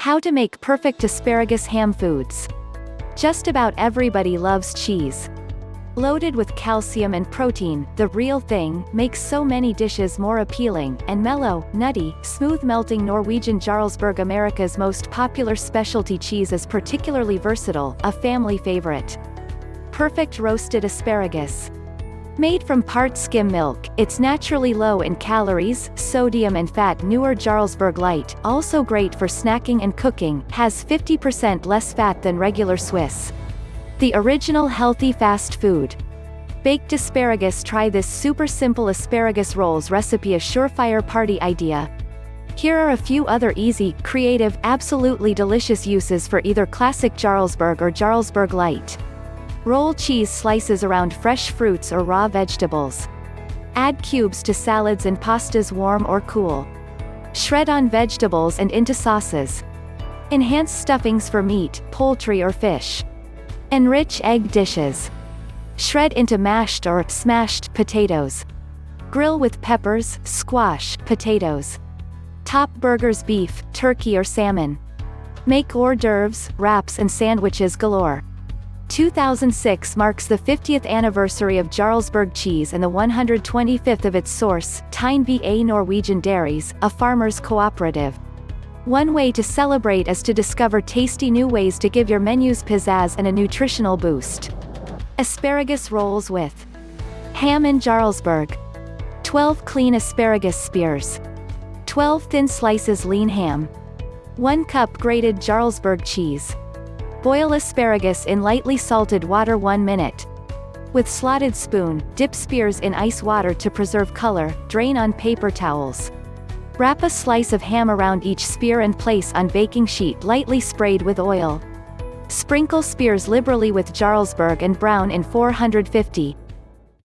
How to make perfect asparagus ham foods. Just about everybody loves cheese. Loaded with calcium and protein, the real thing, makes so many dishes more appealing, and mellow, nutty, smooth-melting Norwegian Jarlsberg America's most popular specialty cheese is particularly versatile, a family favorite. Perfect roasted asparagus. Made from part skim milk, it's naturally low in calories, sodium and fat newer Jarlsberg Light, also great for snacking and cooking, has 50% less fat than regular Swiss. The original healthy fast food. Baked asparagus Try this super simple asparagus rolls recipe a surefire party idea. Here are a few other easy, creative, absolutely delicious uses for either classic Jarlsberg or Jarlsberg Light. Roll cheese slices around fresh fruits or raw vegetables. Add cubes to salads and pastas warm or cool. Shred on vegetables and into sauces. Enhance stuffings for meat, poultry or fish. Enrich egg dishes. Shred into mashed or smashed potatoes. Grill with peppers, squash, potatoes. Top burgers beef, turkey or salmon. Make hors d'oeuvres, wraps and sandwiches galore. 2006 marks the 50th anniversary of Jarlsberg cheese and the 125th of its source, Tine BA Norwegian Dairies, a farmers' cooperative. One way to celebrate is to discover tasty new ways to give your menus pizzazz and a nutritional boost. Asparagus rolls with ham and Jarlsberg. 12 clean asparagus spears. 12 thin slices lean ham. 1 cup grated Jarlsberg cheese. Boil asparagus in lightly salted water 1 minute. With slotted spoon, dip spears in ice water to preserve color, drain on paper towels. Wrap a slice of ham around each spear and place on baking sheet lightly sprayed with oil. Sprinkle spears liberally with Jarlsberg and brown in 450,